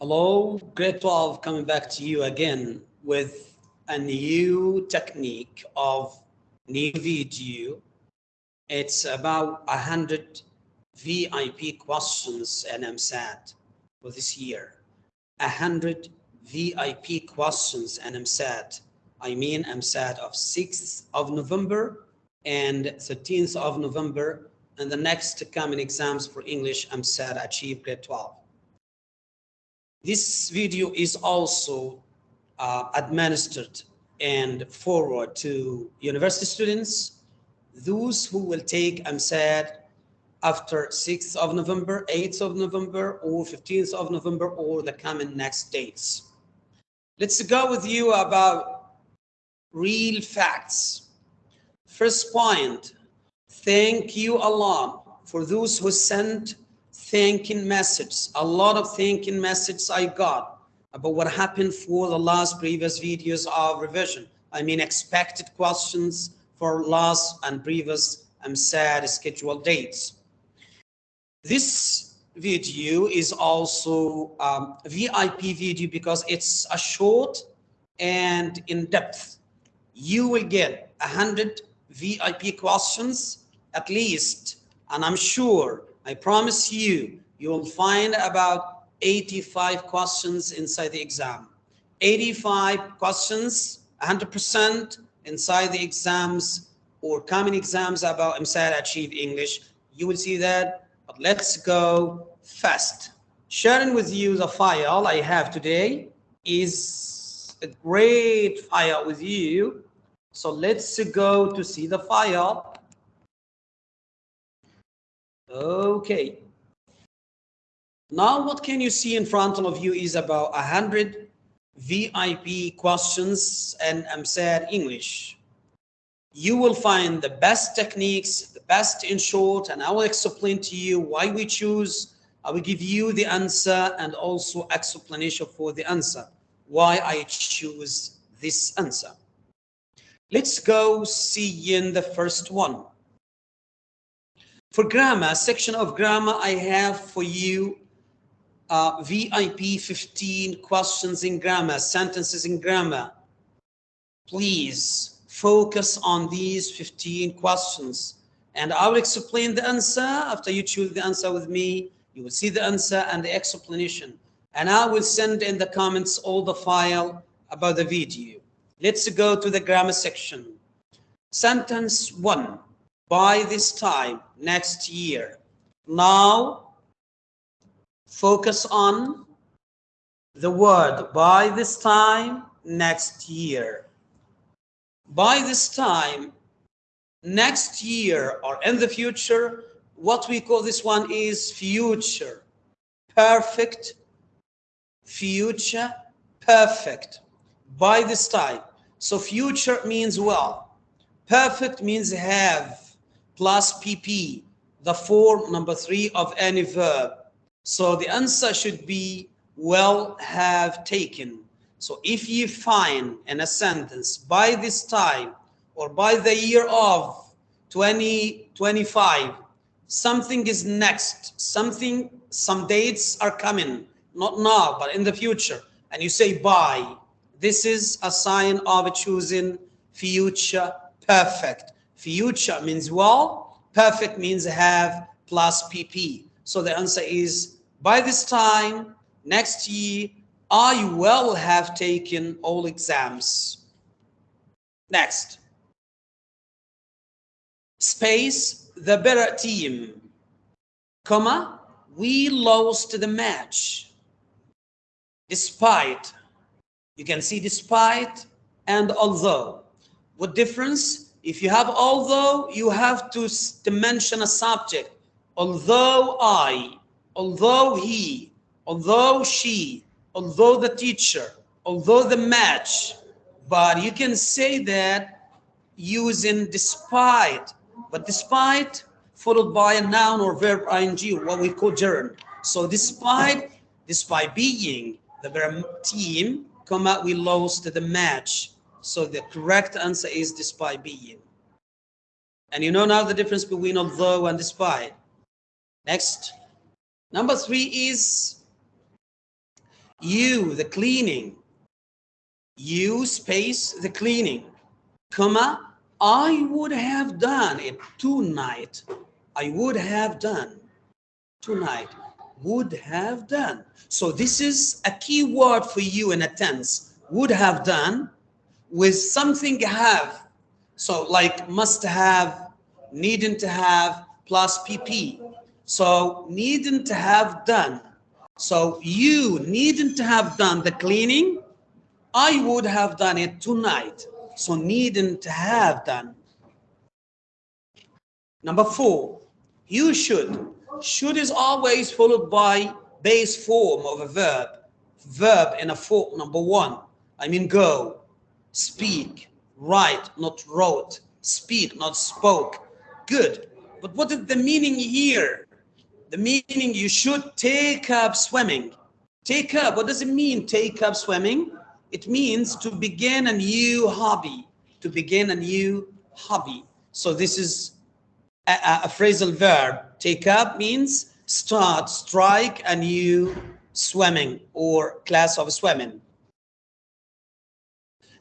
Hello, grade 12 coming back to you again with a new technique of new video. It's about 100 VIP questions and EmSAT for this year. 100 VIP questions and EmSAT. I mean EmSAT of 6th of November and 13th of November and the next coming exams for English EmSAT Achieve grade 12. This video is also uh, administered and forward to university students, those who will take EmSAT after 6th of November, 8th of November, or 15th of November, or the coming next dates. Let's go with you about real facts. First point, thank you Allah for those who sent thanking messages, a lot of thanking messages I got about what happened for the last previous videos of revision. I mean, expected questions for last and previous EmSAT scheduled dates. This video is also um, VIP video because it's a short and in depth. You will get a hundred VIP questions at least, and I'm sure I promise you, you will find about 85 questions inside the exam. 85 questions, 100% inside the exams or common exams about EmSAT Achieve English. You will see that, but let's go fast. Sharing with you the file I have today is a great file with you. So let's go to see the file. Okay. Now what can you see in front of you is about 100 VIP questions and EmSAT English. You will find the best techniques, the best in short, and I will explain to you why we choose. I will give you the answer and also explanation for the answer, why I choose this answer. Let's go see in the first one. For grammar, section of grammar, I have for you uh, VIP 15 questions in grammar, sentences in grammar. Please focus on these 15 questions and I will explain the answer. After you choose the answer with me, you will see the answer and the explanation. And I will send in the comments all the file about the video. Let's go to the grammar section. Sentence one by this time next year. Now, focus on the word by this time next year. By this time next year or in the future, what we call this one is future. Perfect, future, perfect. By this time. So future means well. Perfect means have plus PP, the form number three of any verb. So the answer should be well have taken. So if you find in a sentence by this time or by the year of 2025, something is next, something, some dates are coming, not now, but in the future, and you say by, this is a sign of a choosing future perfect. Future means well, perfect means have plus PP. So the answer is by this time, next year, I will have taken all exams. Next. Space, the better team, comma, we lost the match. Despite, you can see despite and although. What difference? If you have although, you have to, to mention a subject. Although I, although he, although she, although the teacher, although the match. But you can say that using despite, but despite followed by a noun or verb ing, what we call gerund. So despite, despite being the verb team, comma, we lost the match. So the correct answer is despite being. And you know now the difference between although and despite. Next. Number three is You, the cleaning. You space the cleaning, comma, I would have done it tonight. I would have done tonight. Would have done. So this is a key word for you in a tense. Would have done with something have. So like must have, needn't to have, plus PP. So needn't to have done. So you needn't to have done the cleaning. I would have done it tonight. So needn't to have done. Number four, you should. Should is always followed by base form of a verb. Verb in a form, number one. I mean go, speak, write, not wrote, speak, not spoke. Good. But what is the meaning here? The meaning you should take up swimming. Take up, what does it mean, take up swimming? It means to begin a new hobby, to begin a new hobby. So this is a, a, phrasal verb. Take up means start, strike a new swimming or class of swimming.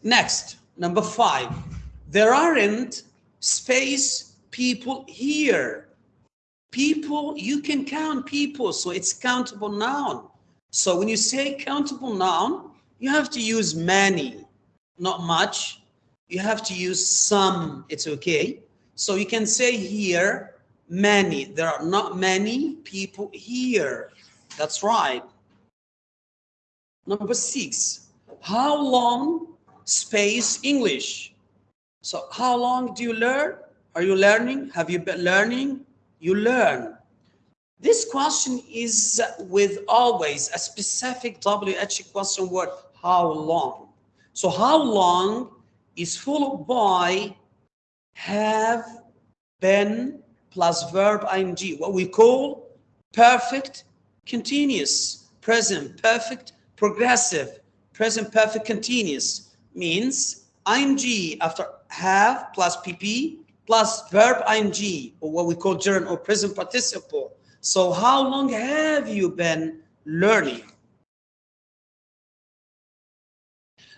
Next, number five, there aren't space people here. People, you can count people, so it's countable noun. So when you say countable noun, you have to use many, not much. You have to use some, it's okay. So you can say here, many. There are not many people here. That's right. Number six, how long space English? So how long do you learn? Are you learning? Have you been learning? You learn. This question is with always a specific WH question word, how long? So how long is followed by have been plus verb ing, what we call perfect continuous, present perfect progressive, present perfect continuous means ing after have plus pp plus verb ing or what we call gerund or present participle. So how long have you been learning?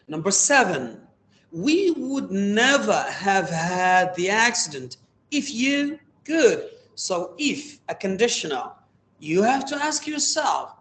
Number seven, we would never have had the accident if you could. So if a conditional, you have to ask yourself,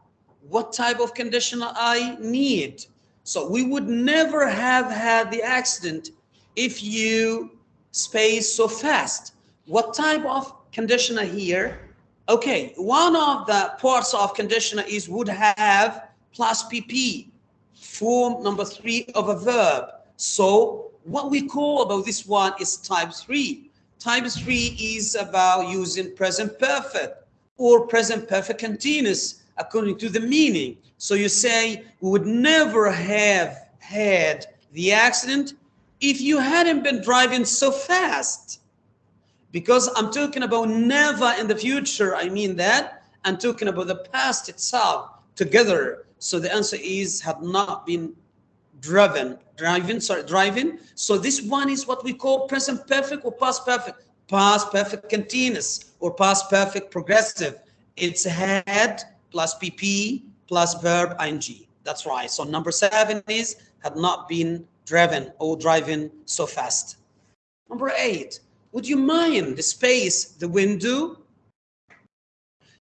what type of conditional I need? So we would never have had the accident if you space so fast. What type of conditioner here? Okay, one of the parts of conditioner is would have plus PP, form number three of a verb. So what we call about this one is type 3. Type 3 is about using present perfect or present perfect continuous according to the meaning. So you say, we would never have had the accident if you hadn't been driving so fast. Because I'm talking about never in the future, I mean that. I'm talking about the past itself together. So the answer is had not been driven, driving, sorry, driving. So this one is what we call present perfect or past perfect, past perfect continuous or past perfect progressive. It's had plus PP plus verb ing. That's right. So number seven is had not been driven or driving so fast. Number eight, would you mind the space, the window?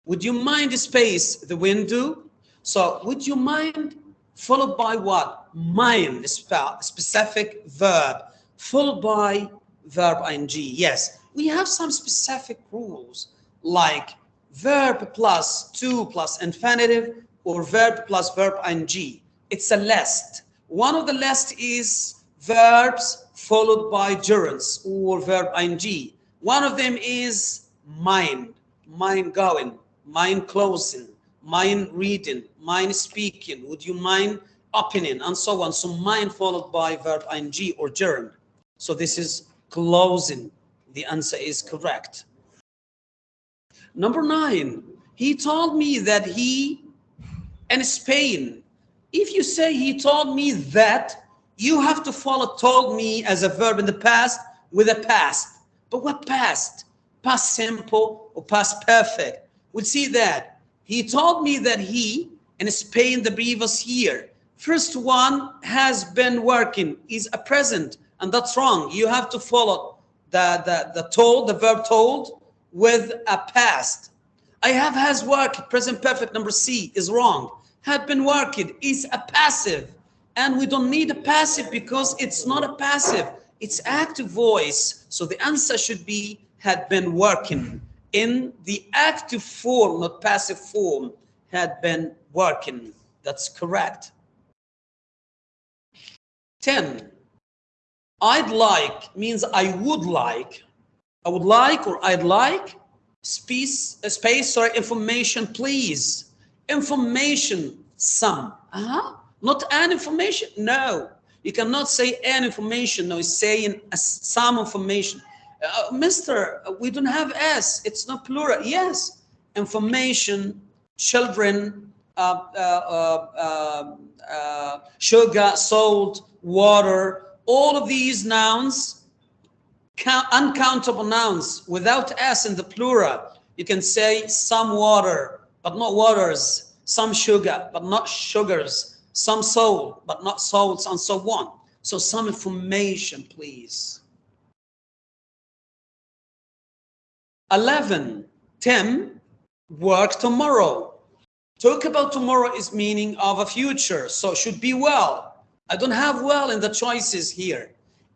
Would you mind the space, the window? So would you mind followed by what? Mind, specific verb, followed by verb ing. Yes, we have some specific rules like verb plus to plus infinitive or verb plus verb ing. It's a list. One of the list is verbs followed by gerunds or verb ing. One of them is mind, mind going, mind closing, mind reading, mind speaking, would you mind opening, and so on. So mind followed by verb ing or gerund. So this is closing. The answer is correct. Number nine, he told me that he in Spain. If you say he told me that, you have to follow told me as a verb in the past with a past. But what past? Past simple or past perfect? We'll see that. He told me that he in Spain the previous year. First one has been working is a present and that's wrong. You have to follow the, the, the told, the verb told with a past. I have has worked, present perfect number C is wrong. Had been working is a passive. And we don't need a passive because it's not a passive. It's active voice. So the answer should be had been working in the active form, not passive form, had been working. That's correct. 10. I'd like means I would like. I would like or I'd like space, space or information, please. Information, some. Uh-huh. Not an information. No. You cannot say an information. No, it's saying some information. Uh, Mister, we don't have S. It's not plural. Yes. Information, children, uh, uh, uh, uh sugar, salt, water, all of these nouns, uncountable nouns without S in the plural. You can say some water, but not waters, some sugar, but not sugars, some salt, but not salts, and so on. So some information, please. 11. Tim, work tomorrow. Talk about tomorrow is meaning of a future, so should be well. I don't have well in the choices here.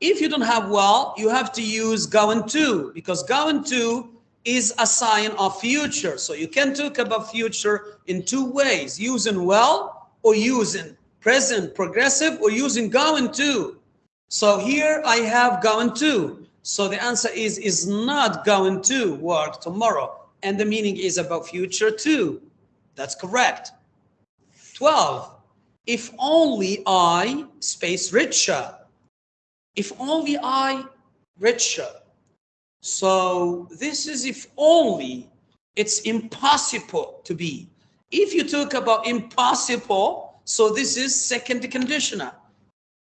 If you don't have well, you have to use going to because going to is a sign of future. So you can talk about future in two ways, using well or using present progressive or using going to. So here I have going to. So the answer is, is not going to work tomorrow. And the meaning is about future too. That's correct. 12 if only I space richer. If only I richer. So this is if only it's impossible to be. If you talk about impossible, so this is second conditioner.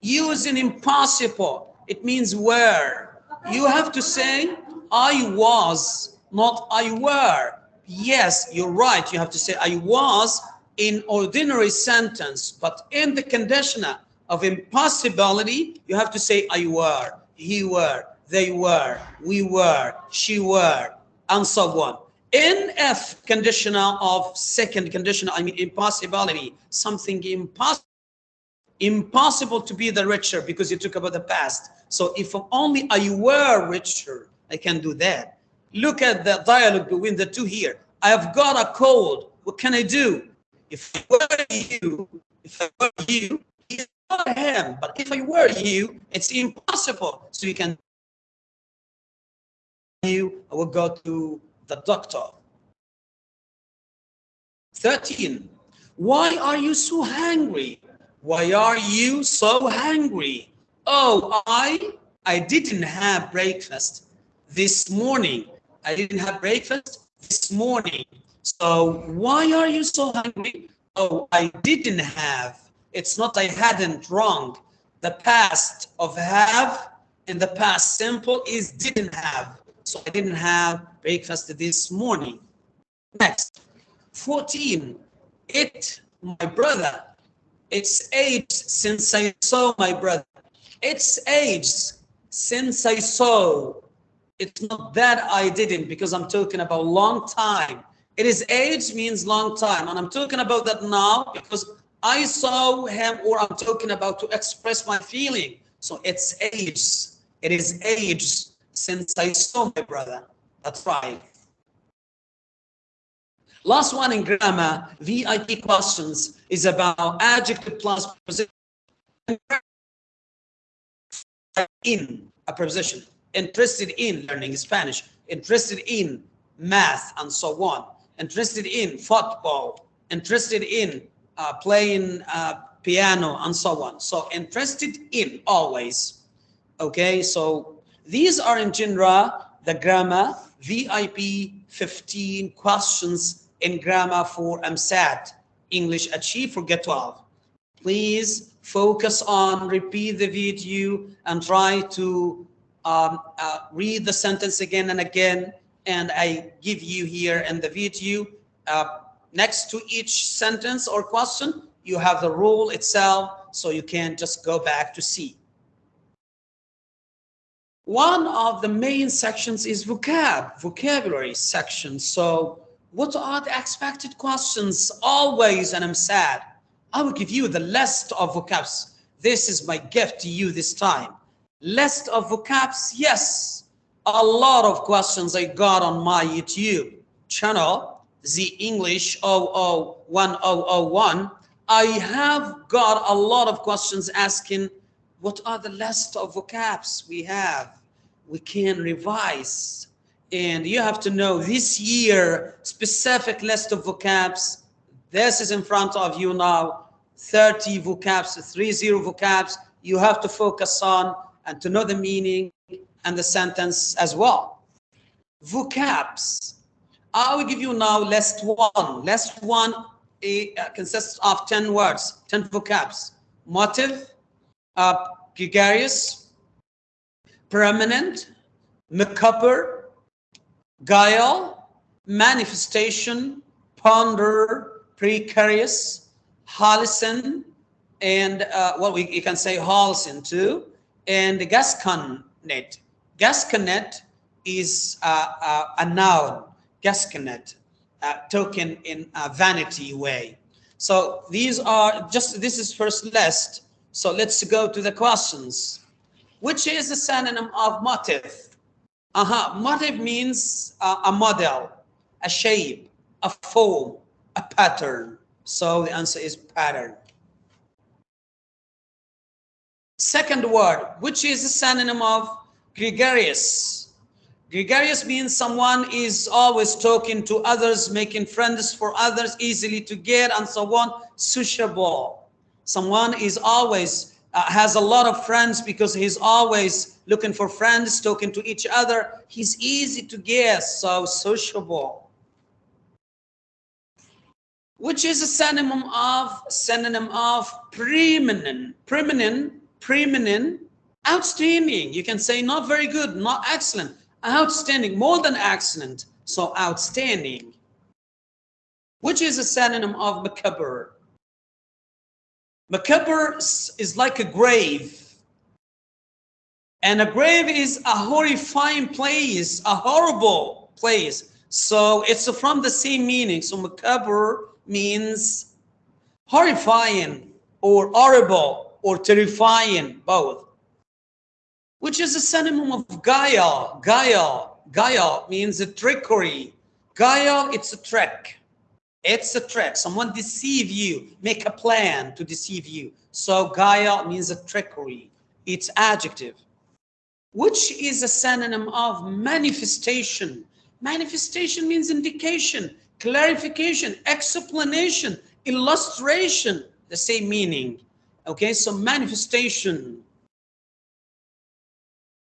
Using impossible, it means where. You have to say, I was, not I were. Yes, you're right. You have to say, I was in ordinary sentence, but in the conditioner of impossibility, you have to say I were, he were, they were, we were, she were, and so on. In F conditional of second conditional, I mean impossibility, something impossible, impossible to be the richer because you talk about the past. So if only I were richer, I can do that. Look at the dialogue between the two here. I have got a cold. What can I do? If I were you, if I were you, not him. But if I were you, it's impossible. So you can you, I will go to the doctor. 13. Why are you so hungry? Why are you so hungry? Oh, I I didn't have breakfast this morning. I didn't have breakfast this morning. So why are you so hungry? Oh, I didn't have. It's not I hadn't wrong. The past of have in the past simple is didn't have. So I didn't have breakfast this morning. Next, 14. It, my brother, it's aged since I saw my brother. It's aged since I saw. It's not that I didn't because I'm talking about long time. It is age means long time. And I'm talking about that now because I saw him or I'm talking about to express my feeling. So it's age. It is age since I saw my brother. That's right. Last one in grammar, VIP questions, is about adjective plus preposition. In a preposition. Interested in learning Spanish. Interested in math and so on interested in football, interested in uh, playing uh, piano, and so on. So interested in always. Okay, so these are in general the grammar VIP 15 questions in grammar for EmSAT English Achieve for Get 12. Please focus on repeat the video and try to um, uh, read the sentence again and again and I give you here in the video uh, next to each sentence or question, you have the rule itself, so you can just go back to see. One of the main sections is vocab, vocabulary section. So what are the expected questions always, and I'm sad. I will give you the list of vocabs. This is my gift to you this time. List of vocabs, yes. A lot of questions I got on my YouTube channel, the English 001001. I have got a lot of questions asking, what are the list of vocabs we have? we can revise. And you have to know this year, specific list of vocabs. This is in front of you now, 30 vocabs, 30 vocabs you have to focus on and to know the meaning and the sentence as well. Vocabs. I will give you now list one. List one uh, consists of 10 words, 10 vocabs. Motive, uh, gregarious, permanent, macabre, guile, manifestation, ponder, precarious, halcyon, and uh, well, we you can say halcyon too, and gasconade. Gasconade is uh, uh, a noun, gasconade, uh, token in a vanity way. So these are just, this is first list. So let's go to the questions which is a synonym of motive. Uh-huh. Motive means uh, a model, a shape, a form, a pattern. So the answer is pattern. Second word, which is a synonym of gregarious. Gregarious means someone is always talking to others, making friends for others, easily to get, and so on. Sociable. Someone is always uh, has a lot of friends because he's always looking for friends, talking to each other. He's easy to guess, so sociable. Which is a synonym of synonym of preeminent, preeminent, preeminent, outstanding. You can say not very good, not excellent, outstanding, more than excellent, so outstanding. Which is a synonym of macabre, Macabre is like a grave. And a grave is a horrifying place, a horrible place. So it's from the same meaning. So macabre means horrifying or horrible or terrifying, both. Which is a synonym of guile. Guile. Guile means a trickery. Guile, it's a trick. It's a trick. Someone deceive you, make a plan to deceive you. So guile means a trickery. It's adjective, which is a synonym of manifestation. Manifestation means indication, clarification, explanation, illustration, the same meaning. Okay, so manifestation,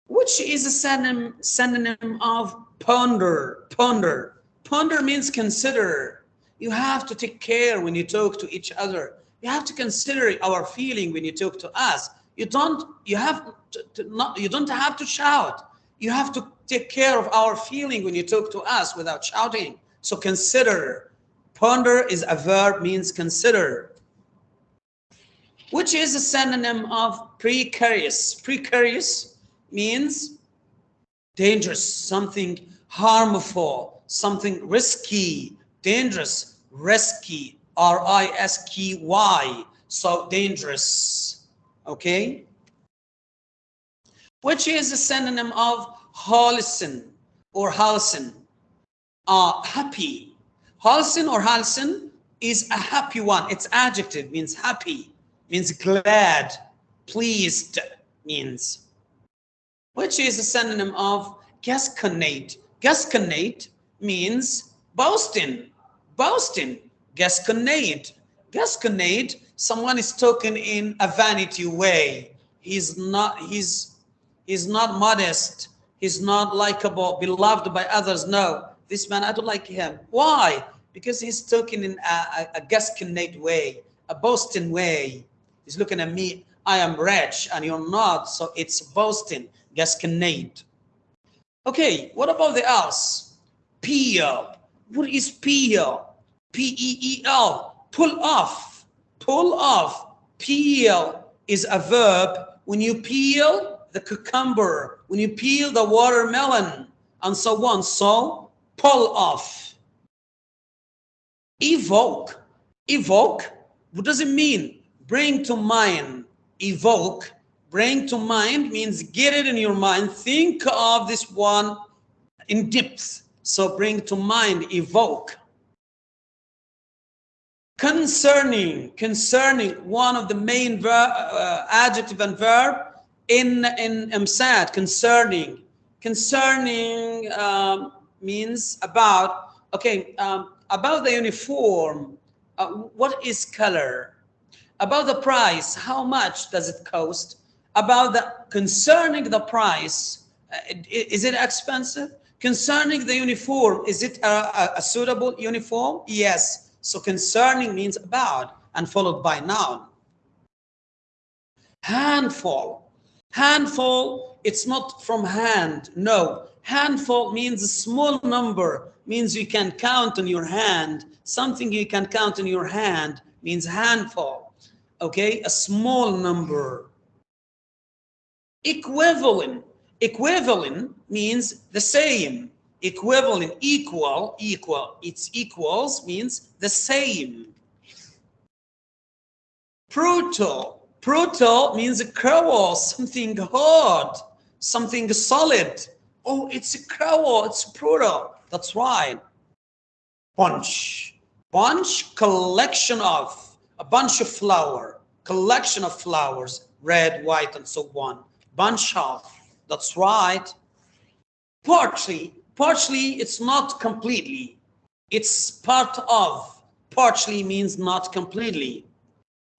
which is a synonym, synonym of ponder, ponder. Ponder means consider, you have to take care when you talk to each other. You have to consider our feeling when you talk to us. You don't, you have to, to not, you don't have to shout. You have to take care of our feeling when you talk to us without shouting. So consider. Ponder is a verb, means consider. Which is a synonym of precarious. Precarious means dangerous, something harmful, something risky, dangerous, risky, R-I-S-K-Y, so dangerous, okay? Which is a synonym of halcyon or halcyon, uh, happy. Halcyon or halcyon is a happy one. It's adjective, means happy, means glad, pleased, means. Which is a synonym of gasconade. Gasconade means boasting, boasting, gasconade. Gasconade, someone is talking in a vanity way. He's not, he's, he's not modest. He's not likable, beloved by others. No, this man, I don't like him. Why? Because he's talking in a, a, a gasconade way, a boasting way. He's looking at me, I am rich and you're not. So it's boasting, gasconade. Okay, what about the else? Peel. What is Pio? P-E-E-L, pull off, pull off. Peel is a verb. When you peel the cucumber, when you peel the watermelon, and so on. So, pull off. Evoke, evoke, what does it mean? Bring to mind, evoke, bring to mind means get it in your mind. Think of this one in depth. So bring to mind, evoke. Concerning, concerning, one of the main uh, adjective and verb in, in EmSAT, concerning. Concerning um, means about, okay, um, about the uniform, uh, what is color? About the price, how much does it cost? About the, concerning the price, uh, is it expensive? Concerning the uniform, is it a, a, a suitable uniform? Yes. So concerning means about and followed by noun. Handful. Handful, it's not from hand. No. Handful means a small number, means you can count on your hand. Something you can count on your hand means handful. Okay, a small number. Equivalent Equivalent means the same. Equivalent, equal, equal. It's equals means the same. Brutal. Brutal means a crowel, something hard, something solid. Oh, it's a crowel, it's brutal. That's right. Bunch. Bunch, collection of, a bunch of flower, collection of flowers, red, white, and so on. Bunch of. That's right. Partially, partially, it's not completely. It's part of. Partially means not completely.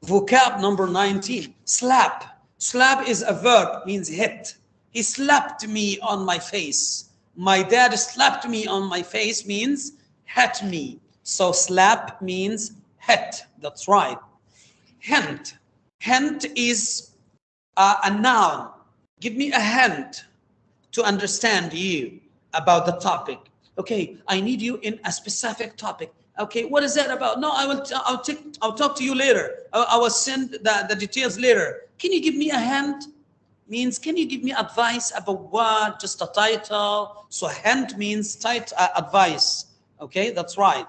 Vocab number 19, slap. Slap is a verb, means hit. He slapped me on my face. My dad slapped me on my face means hit me. So slap means hit. That's right. Hint. Hint is uh, a noun Give me a hint to understand you about the topic. Okay, I need you in a specific topic. Okay, what is that about? No, I will. I'll take. I'll talk to you later. I, I will send the, the details later. Can you give me a hint? Means can you give me advice about what? Just a title. So hint means tight uh, advice. Okay, that's right.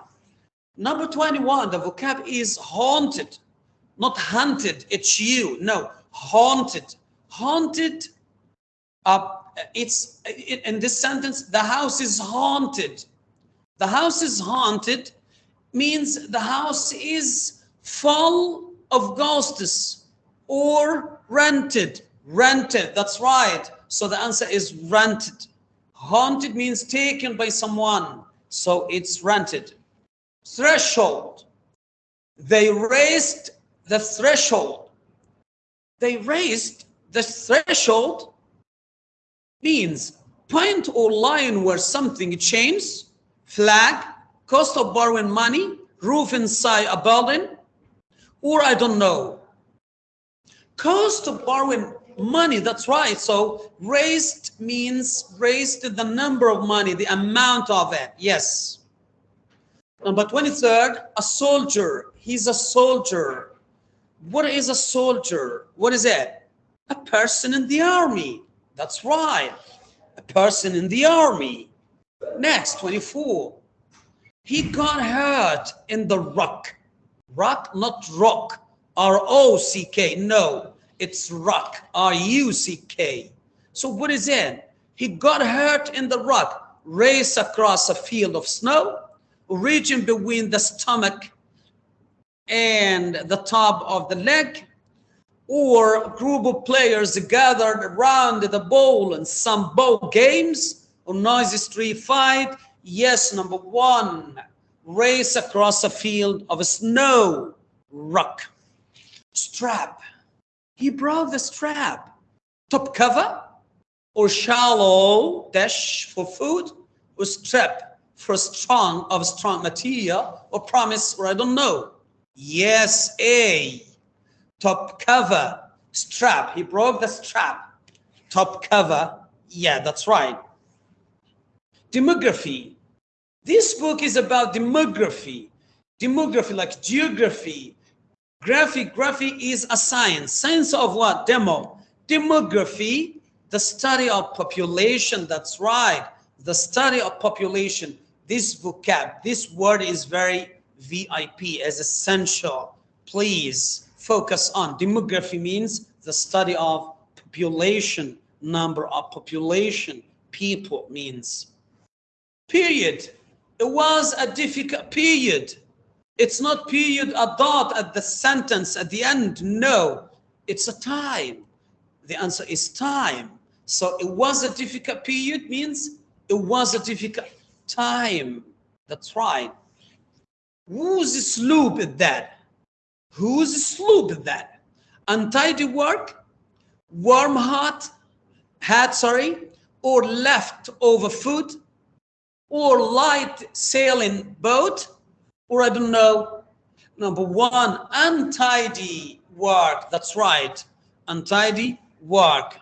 Number 21, the vocab is haunted, not hunted. It's you. No, haunted. Haunted uh, it's in this sentence, the house is haunted. The house is haunted means the house is full of ghosts or rented. Rented, that's right. So the answer is rented. Haunted means taken by someone. So it's rented. Threshold. They raised the threshold. They raised the threshold means point or line where something changes, flag, cost of borrowing money, roof inside a building, or I don't know. Cost of borrowing money, that's right. So raised means raised the number of money, the amount of it, yes. Number 23rd, a soldier. He's a soldier. What is a soldier? What is it? A person in the army. That's right. A person in the army. Next, 24. He got hurt in the rock. Rock, not rock. R-O-C-K. No, it's rock. R-U-C-K. So what is it? He got hurt in the rock. Race across a field of snow. Region between the stomach and the top of the leg or a group of players gathered around the bowl and some bow games or noisy street fight? Yes, number one, race across a field of snow, rock. Strap. He brought the strap. Top cover or shallow dash for food or strap for strong of strong material or promise or I don't know. Yes, A top cover, strap. He broke the strap. Top cover. Yeah, that's right. Demography. This book is about demography. Demography, like geography. Graphic, graphic is a science. Science of what? Demo. Demography, the study of population. That's right. The study of population. This vocab, this word is very VIP as essential. Please focus on. Demography means the study of population, number of population, people means. Period. It was a difficult period. It's not period, a dot at the sentence at the end. No, it's a time. The answer is time. So it was a difficult period means it was a difficult time. That's right. Whose sloop is that? Whose sloop that? Untidy work, warm hot, hat, sorry, or left over food, or light sailing boat, or I don't know. Number one, untidy work. That's right. Untidy work.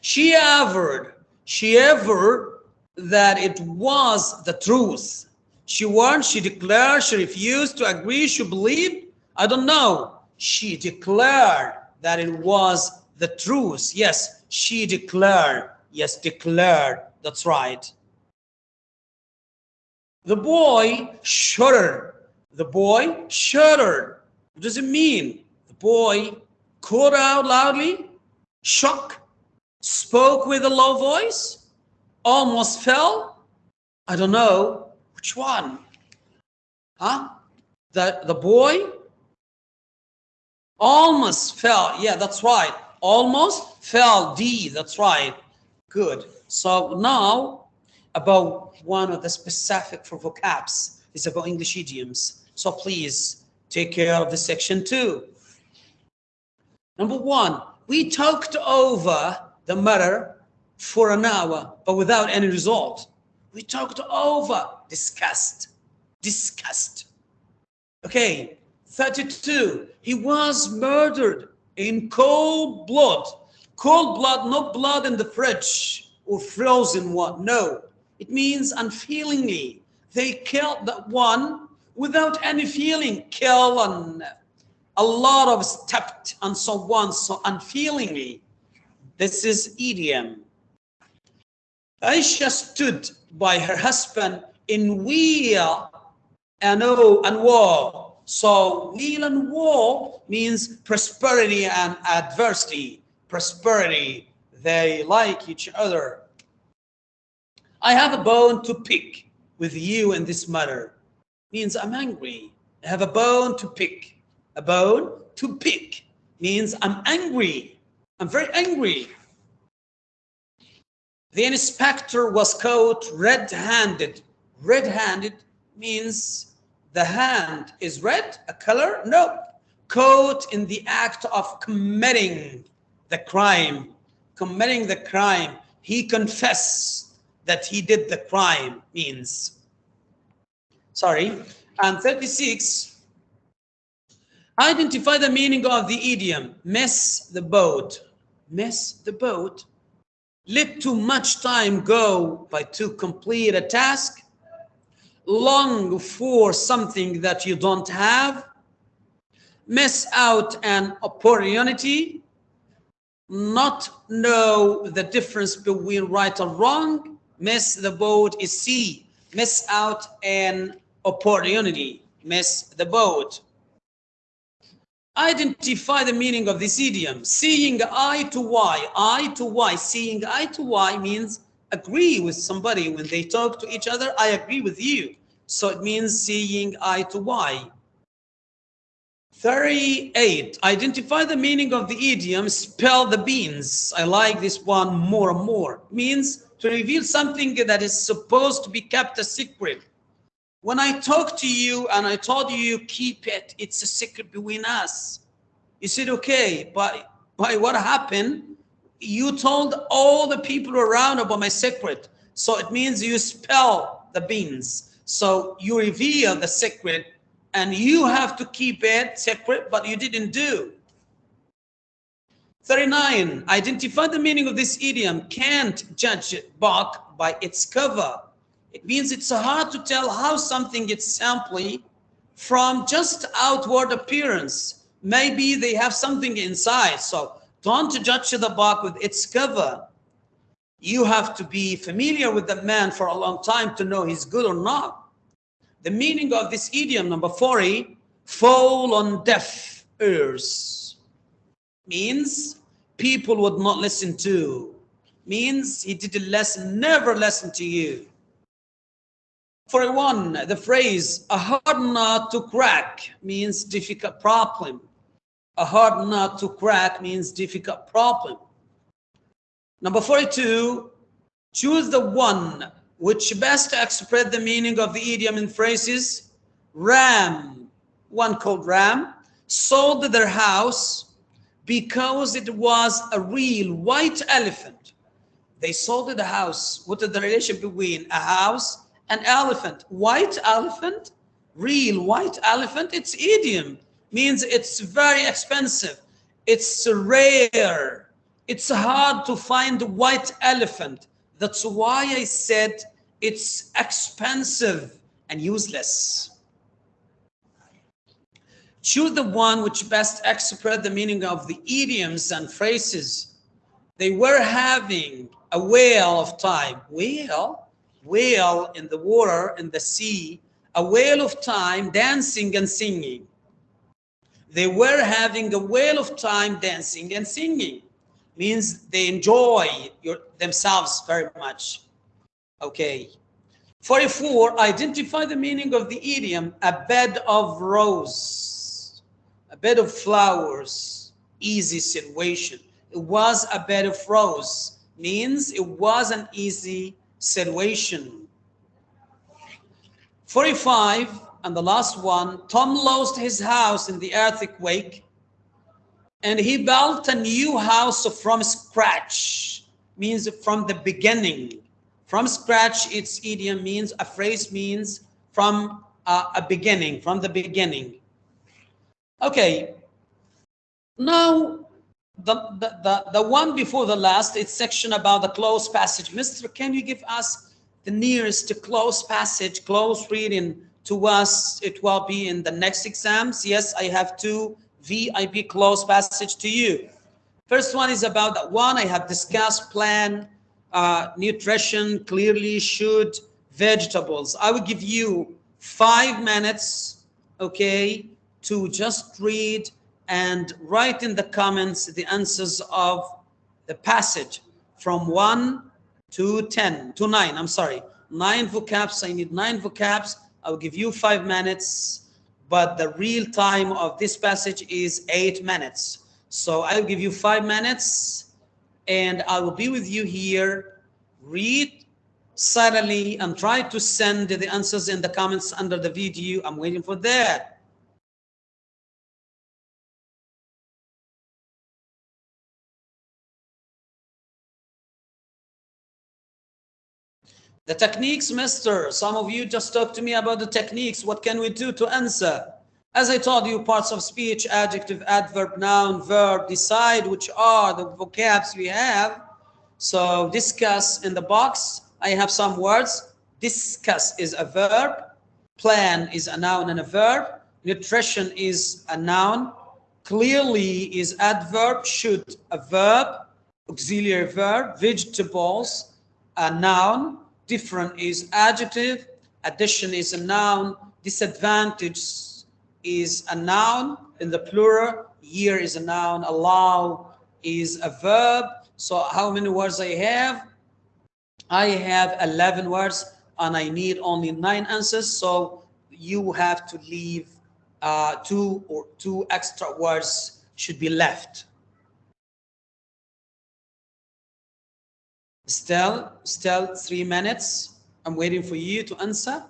She averred, she averred that it was the truth. She warned, she declared, she refused to agree, she believed. I don't know. She declared that it was the truth. Yes, she declared. Yes, declared. That's right. The boy shuddered. The boy shuddered. What does it mean? The boy called out loudly, shook, spoke with a low voice, almost fell. I don't know which one. Huh? The, the boy almost fell. Yeah, that's right. Almost fell. D, that's right. Good. So now about one of the specific for vocabs. It's about English idioms. So please take care of the section two. Number one, we talked over the matter for an hour, but without any result. We talked over, discussed, Disgust. Okay, 32, he was murdered in cold blood. Cold blood, not blood in the fridge or frozen one, no. It means unfeelingly. They killed that one without any feeling, kill and a lot of stepped and so on, so unfeelingly. This is idiom. Aisha stood by her husband in weal and oh and woe. So weal and woe means prosperity and adversity. Prosperity, they like each other. I have a bone to pick with you in this matter. Means I'm angry. I have a bone to pick. A bone to pick means I'm angry. I'm very angry. The inspector was caught red-handed. Red-handed means the hand is red, a color? No. Caught in the act of committing the crime. Committing the crime. He confessed that he did the crime means. Sorry. And 36, identify the meaning of the idiom, miss the boat. Miss the boat. Let too much time go by to complete a task. Long for something that you don't have. Miss out an opportunity. Not know the difference between right or wrong miss the boat is C. Miss out an opportunity. Miss the boat. Identify the meaning of this idiom. Seeing eye to eye, Eye to eye, Seeing eye to eye means agree with somebody. When they talk to each other, I agree with you. So it means seeing eye to eye 38. Identify the meaning of the idiom. Spell the beans. I like this one more and more. Means to reveal something that is supposed to be kept a secret. When I talk to you and I told you, keep it, it's a secret between us. You said, okay, but by what happened, you told all the people around about my secret. So it means you spell the beans. So you reveal the secret and you have to keep it secret, but you didn't do. 39. Identify the meaning of this idiom. Can't judge book by its cover. It means it's hard to tell how something is simply from just outward appearance. Maybe they have something inside. So don't judge the book with its cover. You have to be familiar with the man for a long time to know he's good or not. The meaning of this idiom, number 40, fall on deaf ears, means people would not listen to, means he didn't listen, never listen to you. For one, the phrase a hard nut to crack means difficult problem. A hard nut to crack means difficult problem. Number 42, choose the one which best express the meaning of the idiom in phrases. Ram, one called Ram, sold their house because it was a real white elephant. They sold the house. What is the relation between a house and elephant? White elephant, real white elephant, it's idiom. Means it's very expensive. It's rare. It's hard to find the white elephant. That's why I said it's expensive and useless. Choose the one which best express the meaning of the idioms and phrases. They were having a whale of time. Whale? Whale in the water, in the sea. A whale of time dancing and singing. They were having a whale of time dancing and singing. Means they enjoy your, themselves very much. Okay. 44, identify the meaning of the idiom, a bed of rose, a bed of flowers, easy situation. It was a bed of rose, means it was an easy situation. 45, and the last one, Tom lost his house in the earthquake, and he built a new house from scratch, means from the beginning. From scratch, its idiom means, a phrase means from uh, a beginning, from the beginning. Okay. Now, the, the, the, the one before the last, it's section about the cloze passage. Mister, can you give us the nearest to cloze passage, close reading to us? It will be in the next exams. Yes, I have two VIP cloze passage to you. First one is about that one I have discussed plan uh, nutrition, clearly should, vegetables. I will give you five minutes, okay, to just read and write in the comments the answers of the passage from 1 to 10, to 9, I'm sorry. Nine vocabs, I need nine vocabs. I'll give you five minutes, but the real time of this passage is eight minutes. So I'll give you five minutes and I will be with you here. Read silently and try to send the answers in the comments under the video. I'm waiting for that. The techniques, mister. Some of you just talk to me about the techniques. What can we do to answer? As I told you, parts of speech, adjective, adverb, noun, verb, decide which are the vocabs we have. So discuss in the box. I have some words. Discuss is a verb. Plan is a noun and a verb. Nutrition is a noun. Clearly is adverb. Should a verb. Auxiliary verb. Vegetables, a noun. Different is adjective. Addition is a noun. Disadvantage is a noun in the plural. Year is a noun. Allow is a verb. So how many words I have? I have 11 words and I need only nine answers. So you have to leave uh, two or two extra words should be left. Still, still three minutes. I'm waiting for you to answer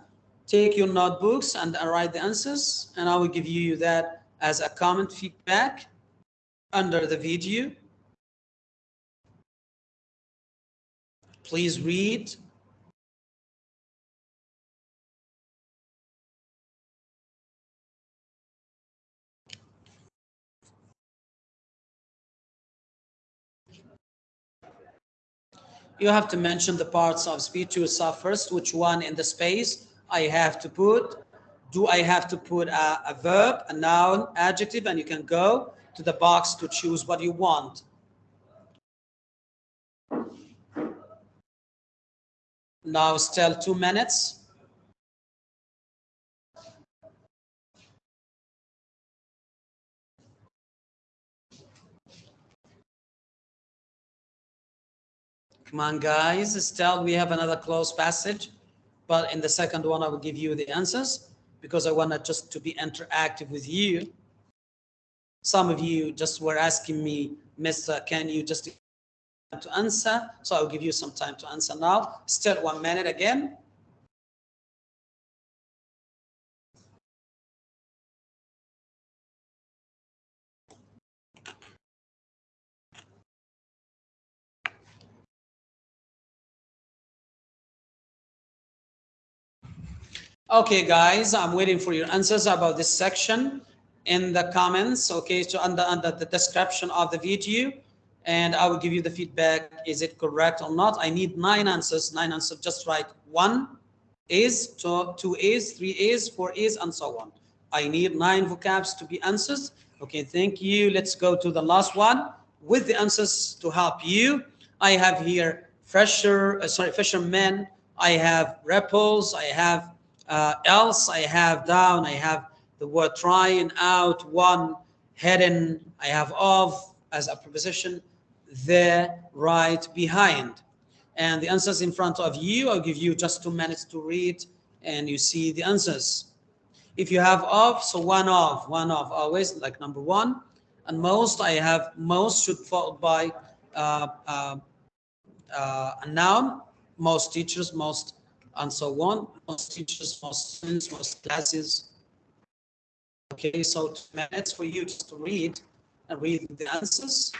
take your notebooks and write the answers and I will give you that as a comment feedback under the video. Please read. You have to mention the parts of speech you saw first, which one in the space I have to put. Do I have to put a, a verb, a noun, adjective, and you can go to the box to choose what you want. Now still two minutes. Come on, guys. Still, we have another cloze passage, but in the second one, I will give you the answers because I want to just to be interactive with you. Some of you just were asking me, Mister, can you just to answer? So I'll give you some time to answer now. Still one minute again. Okay, guys, I'm waiting for your answers about this section in the comments. Okay, so under, under the description of the video, and I will give you the feedback. Is it correct or not? I need nine answers. Nine answers. Just write one is, two, two is, three is, four is, and so on. I need nine vocabs to be answers. Okay, thank you. Let's go to the last one with the answers to help you. I have here fresher, uh, sorry, fishermen. I have ripples. I have uh, else I have down, I have the word trying out, one, hidden, I have of as a preposition, there, right, behind. And the answers in front of you, I'll give you just two minutes to read and you see the answers. If you have of, so one of, one of always, like number one. And most, I have most should follow by uh, uh, uh, a noun, most teachers, most and so on. Most teachers, most students, most classes. Okay, so two minutes for you just to read and read the answers.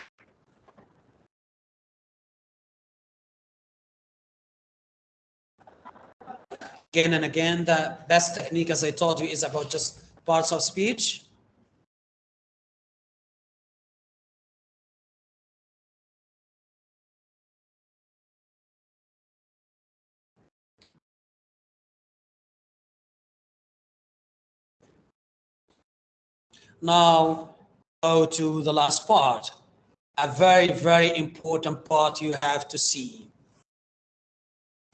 Again and again, the best technique, as I told you, is about just parts of speech. Now go to the last part, a very, very important part you have to see.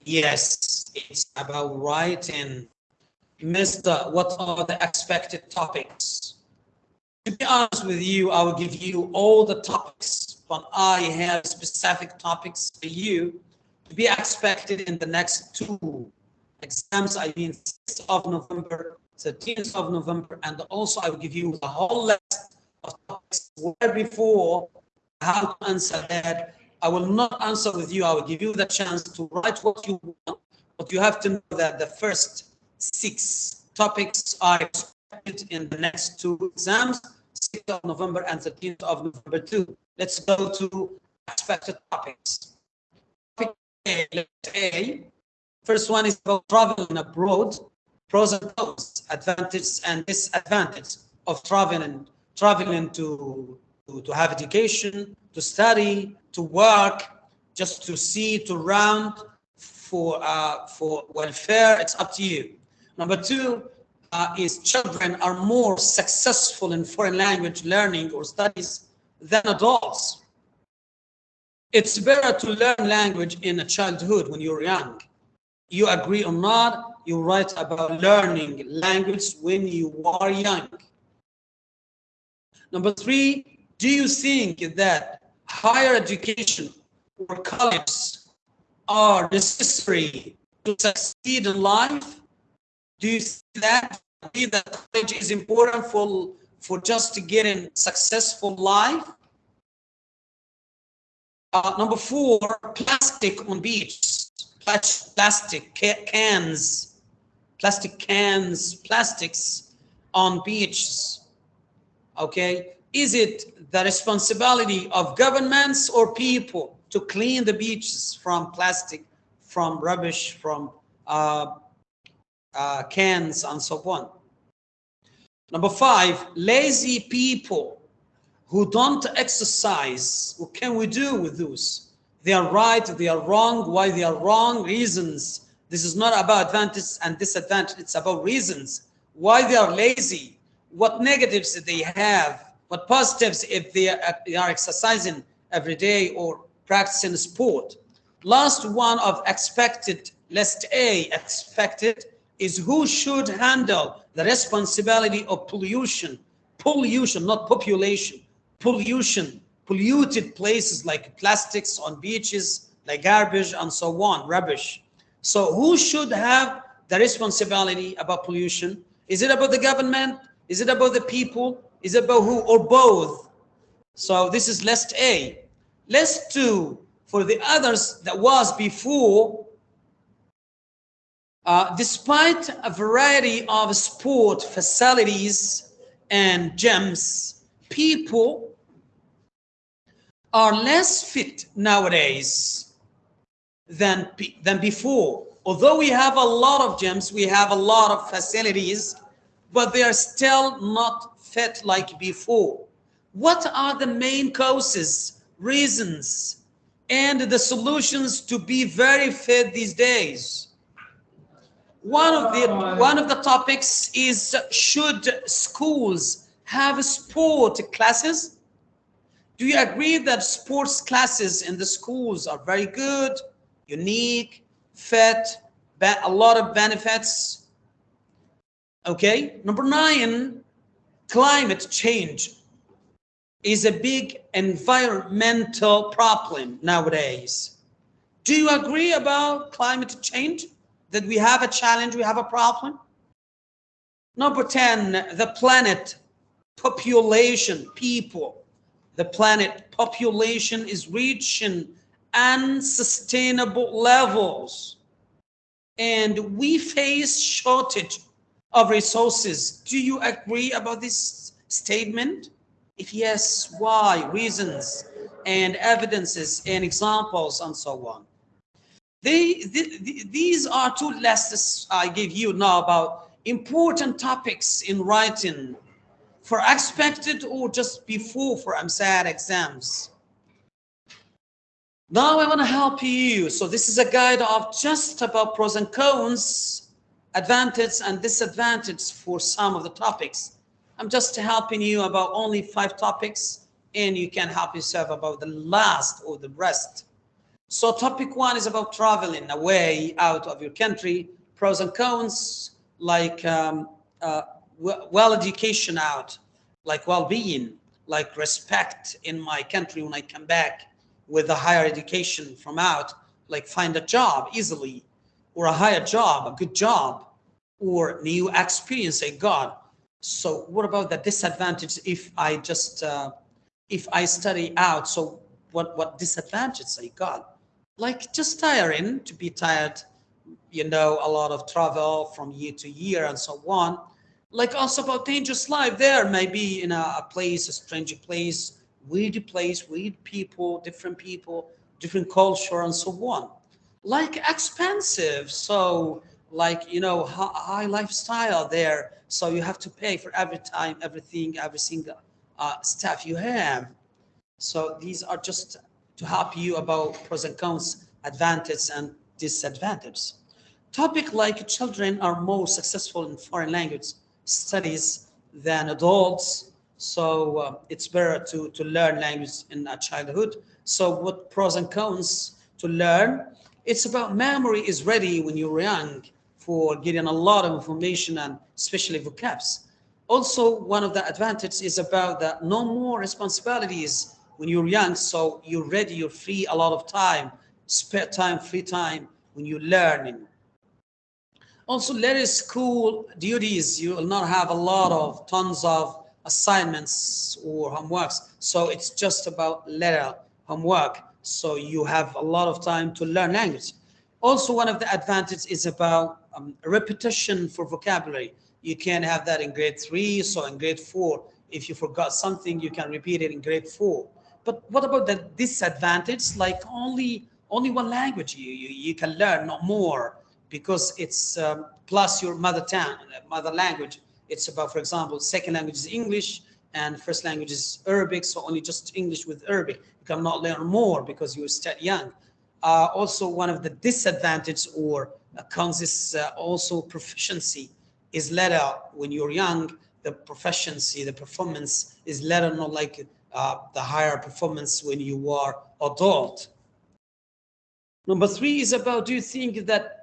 Yes, it's about writing. Mister, what are the expected topics? To be honest with you, I will give you all the topics, but I have specific topics for you to be expected in the next two exams, I mean 6th of November 13th of November, and also I will give you the whole list of topics where before how to answer that. I will not answer with you. I will give you the chance to write what you want, but you have to know that the first six topics are expected in the next two exams, 6th of November and 13th of November 2. Let's go to expected topics. Topic A, A. First one is about traveling abroad pros and cons, advantages and disadvantages of traveling, traveling to, to, to have education, to study, to work, just to see, to round for, uh, for welfare, it's up to you. Number two uh, is children are more successful in foreign language learning or studies than adults. It's better to learn language in a childhood when you're young. You agree or not, you write about learning language when you are young. Number three, do you think that higher education or college are necessary to succeed in life? Do you see that? That college is important for, for just to get in successful life? Uh, number four, plastic on beach, plastic cans plastic cans, plastics on beaches. Okay, is it the responsibility of governments or people to clean the beaches from plastic, from rubbish, from uh, uh, cans and so on? Number five, lazy people who don't exercise. What can we do with those? They are right, they are wrong, why they are wrong, reasons. This is not about advantage and disadvantage, it's about reasons. Why they are lazy, what negatives they have, what positives if are, uh, they are exercising every day or practicing sport. Last one of expected, list A, expected, is who should handle the responsibility of pollution. Pollution, not population. Pollution, polluted places like plastics on beaches, like garbage and so on, rubbish. So who should have the responsibility about pollution? Is it about the government? Is it about the people? Is it about who or both? So this is list A. List two, for the others that was before, uh, despite a variety of sport facilities and gyms, people are less fit nowadays than, than before. Although we have a lot of gyms, we have a lot of facilities, but they are still not fit like before. What are the main causes, reasons, and the solutions to be very fit these days? One of the one of the topics is should schools have sport classes? Do you agree that sports classes in the schools are very good, unique, fit, a lot of benefits? Okay, number nine, climate change is a big environmental problem nowadays. Do you agree about climate change? that we have a challenge, we have a problem. Number 10, the planet population, people. The planet population is reaching unsustainable levels. And we face shortage of resources. Do you agree about this statement? If yes, why? Reasons and evidences and examples and so on. They, the, these are two lists I give you now about important topics in writing for expected or just before for EmSAT exams. Now I want to help you. So this is a guide of just about pros and cons, advantage and disadvantage for some of the topics. I'm just helping you about only five topics and you can help yourself about the last or the rest. So topic one is about traveling away out of your country, pros and cons, like um, uh, well education out, like well-being, like respect in my country when I come back with a higher education from out, like find a job easily, or a higher job, a good job, or new experience I got. So what about the disadvantage if I just, uh, if I study out? So what, what disadvantages I got? like just tiring to be tired you know a lot of travel from year to year and so on like also about dangerous life there maybe in a, a place a strange place weird place weird people different people different culture and so on like expensive so like you know high lifestyle there so you have to pay for every time everything every single uh, stuff you have so these are just to help you about pros and cons, advantages and disadvantages. Topic like children are more successful in foreign language studies than adults. So uh, it's better to, to learn language in a childhood. So what pros and cons to learn? It's about memory is ready when you're young for getting a lot of information and especially vocabs. Also, one of the advantages is about that no more responsibilities when you're young, so you're ready, you're free a lot of time, spare time, free time when you're learning. Also, later school duties, you will not have a lot of tons of assignments or homeworks. So it's just about letter homework. So you have a lot of time to learn language. Also, one of the advantages is about um, repetition for vocabulary. You can have that in grade three, so in grade four, if you forgot something, you can repeat it in grade four. But what about the disadvantage? Like only only one language you, you, you can learn, not more, because it's um, plus your mother tongue, mother language. It's about, for example, second language is English, and first language is Arabic, so only just English with Arabic. You cannot learn more because you're still young. Uh, also, one of the disadvantages or consists uh, also proficiency is later when you're young. The proficiency, the performance is later not like uh, the higher performance when you are adult. Number three is about, do you think that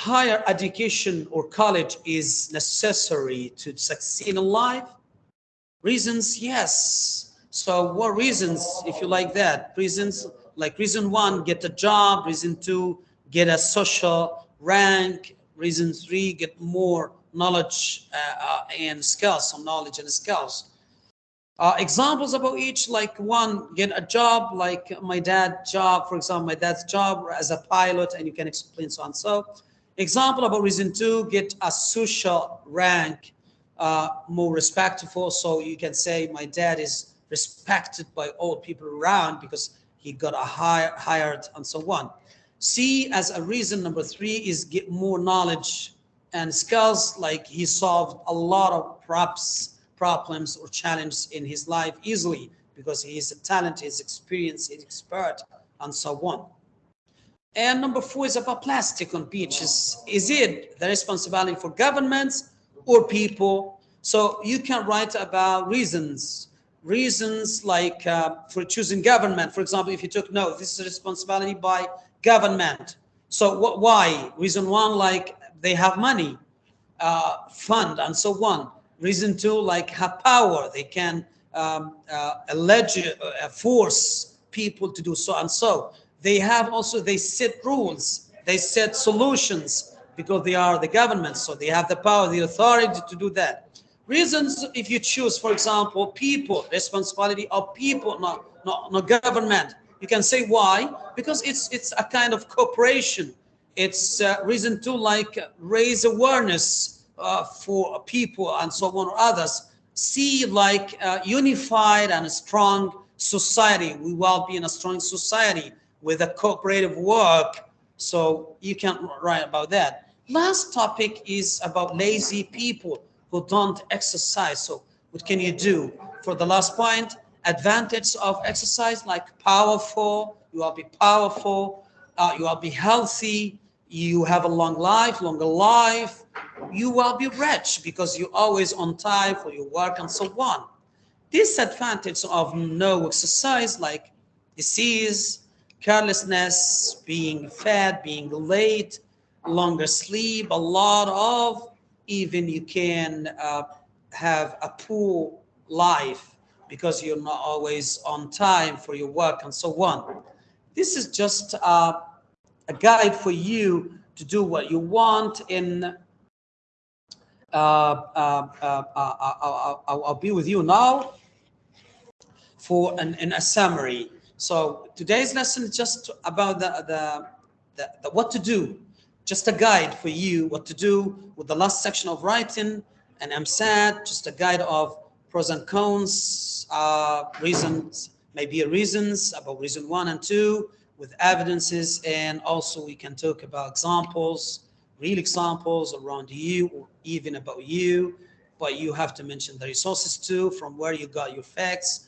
higher education or college is necessary to succeed in life? Reasons, yes. So what reasons, if you like that? Reasons, like reason one, get a job. Reason two, get a social rank. Reason three, get more knowledge uh, uh, and skills, some knowledge and skills. Uh, examples about each, like one, get a job, like my dad's job, for example, my dad's job as a pilot, and you can explain so and so. Example about reason two, get a social rank, uh, more respectful. So you can say my dad is respected by all people around because he got a high, hired and so on. C as a reason number three is get more knowledge and skills, like he solved a lot of props problems or challenges in his life easily because he is a talent, he's experienced, expert, and so on. And number four is about plastic on beaches. Is it the responsibility for governments or people? So you can write about reasons, reasons like uh, for choosing government. For example, if you took no, this is a responsibility by government. So why? Reason one, like they have money, uh, fund, and so on. Reason two, like have power. They can um, uh, allege, uh, force people to do so and so. They have also, they set rules. They set solutions because they are the government. So they have the power, the authority to do that. Reasons, if you choose, for example, people, responsibility of people, not, not, not government. You can say why? Because it's, it's a kind of cooperation. It's uh, reason to like raise awareness uh, for people and so on or others see like uh, unified and strong society. We will be in a strong society with a cooperative work. So you can write about that. Last topic is about lazy people who don't exercise. So what can you do? For the last point, advantage of exercise like powerful, you will be powerful, uh, you will be healthy, you have a long life, longer life, you will be rich because you're always on time for your work and so on. Disadvantage of no exercise like disease, carelessness, being fat, being late, longer sleep, a lot of, even you can uh, have a poor life because you're not always on time for your work and so on. This is just uh, a guide for you to do what you want in uh, uh, uh, I'll, I'll, be with you now for an, in a summary. So today's lesson is just about the, the, the, the, what to do, just a guide for you what to do with the last section of writing. And EmSAT, just a guide of pros and cons, uh, reasons, maybe reasons about reason one and two, with evidences. And also we can talk about examples, real examples around you or even about you, but you have to mention the resources too, from where you got your facts,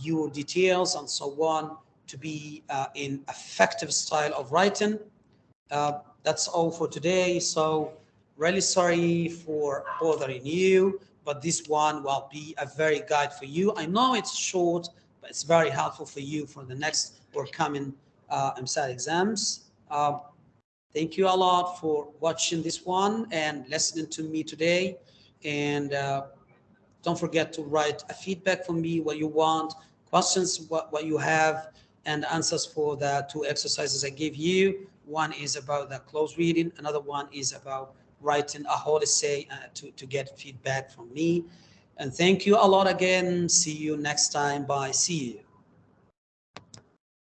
your details and so on to be uh, in effective style of writing. Uh, that's all for today. So really sorry for bothering you, but this one will be a very guide for you. I know it's short, but it's very helpful for you for the next or coming uh, EmSAT exams. Uh, thank you a lot for watching this one and listening to me today. And uh, don't forget to write a feedback for me, what you want, questions, what, what you have, and answers for the two exercises I gave you. One is about the close reading. Another one is about writing a whole essay uh, to, to get feedback from me. And thank you a lot again. See you next time. Bye. See you.